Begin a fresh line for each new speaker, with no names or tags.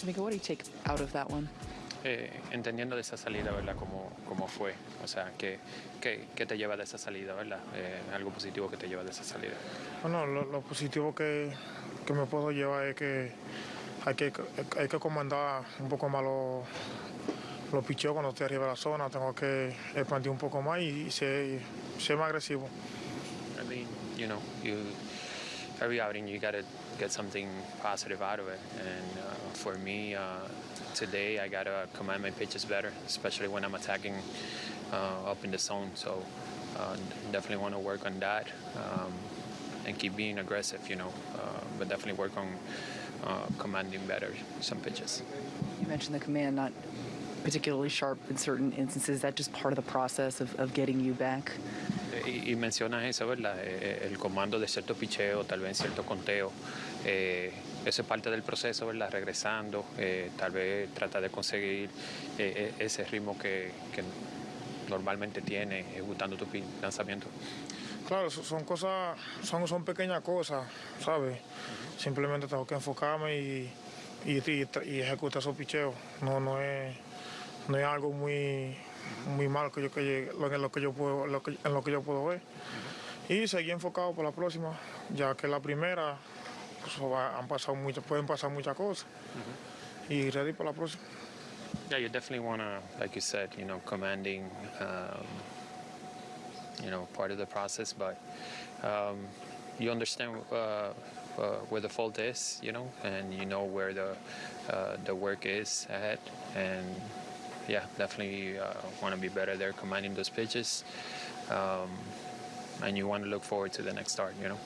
Tamika, what do you take out of that one?
Eh, entendiendo de esa salida, ¿verdad? Cómo, cómo fue, o sea, ¿qué, qué, qué te lleva de esa salida, ¿verdad? Eh, algo positivo que te lleva de esa salida.
Bueno, lo, lo positivo que, que me puedo llevar es que hay que, hay que comandar un poco más los, los picheos cuando estoy arriba de la zona. Tengo que expandir un poco más y, y ser, ser más agresivo.
I mean, you know, you every outing you got to get something positive out of it. And uh, for me, uh, today I got to command my pitches better, especially when I'm attacking uh, up in the zone. So uh, definitely want to work on that um, and keep being aggressive, you know, uh, but definitely work on uh, commanding better some pitches.
You mentioned the command not particularly sharp in certain instances. Is that just part of the process of, of getting you back?
Y, y mencionas eso, ¿verdad? Eh, El comando de cierto picheo, tal vez cierto conteo. Eh, eso es parte del proceso, ¿verdad? Regresando, eh, tal vez trata de conseguir eh, eh, ese ritmo que, que normalmente tiene ejecutando tu lanzamiento.
Claro, so- son cosas, son, son pequeñas cosas, ¿sabes? Simplemente tengo que enfocarme y, y, y, y ejecutar esos picheos. No, no es, no es algo muy, muy malo que yo, que en lo que yo puedo, lo que- en lo que yo puedo ver. Y seguir enfocado por la próxima, ya que la primera pues, han pasado muchas, pueden pasar muchas cosas. Y ready para la próxima.
Yeah, you definitely want to, like you said, you know, commanding, um, you know, part of the process, but um, you understand uh, uh, where the fault is, you know, and you know where the uh, the work is ahead, and yeah, definitely uh, want to be better there, commanding those pitches, um, and you want to look forward to the next start, you know.